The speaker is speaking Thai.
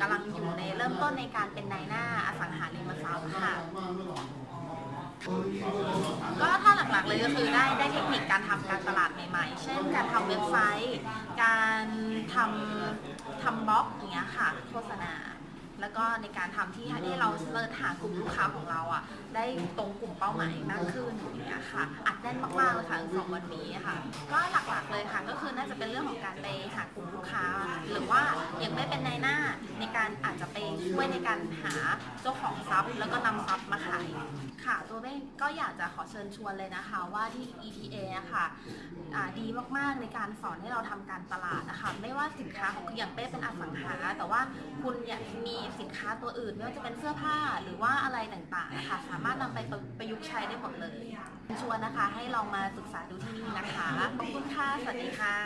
กำลังอยู่ในเริ่มต้นในการเป็นนายหน้าอสังหาริมทรัพย์ค่ะ ก็ถ้าหลักๆเลยก็คือได้ได้เทคนิคการทำการตลาดใหม่ๆ เช่นการทำเว็บไซต์ การทำทำบล็อกอย่างเงี้ยค่ะโฆษณาแล้วก็ในการทำที่ให้เราเสิร์ชหากลุ่มลูกค้าของเราอะ ได้ตรงกลุ่มเป้าหมายมากขึ้นอย่างเงี้ยค่ะ อัดแน่นมากๆเลยค่ะสองวันนี้ค่ะ ก็หลักๆเลยค่ะ ก็คือน่าจะเป็นเรื่องของการไปหากลุ่มลูกค้า หรือว่ายังไม่เป็นในหน้า การอาจจะไปช่วยในการหาเจ้าของทรัพย์ แล้วก็นำทรัพย์มาขายค่ะ ตัวเบ้ก็อยากจะขอเชิญชวนเลยนะคะ ว่าที่ ETA อะค่ะอ่าดีมากๆในการสอนให้เราทำการตลาดนะคะไม่ว่าสินค้าของอย่างเป้เป็นอสังหา แต่ว่าคุณอยากมีสินค้าตัวอื่นไม่ว่าจะเป็นเสื้อผ้าหรือว่าอะไรต่างๆนะคะสามารถนำไปประยุกต์ใช้ได้หมดเลย ชวนนะคะให้ลองมาศึกษาดูที่นี่นะคะขอบคุณค่ะสวัสดีค่ะ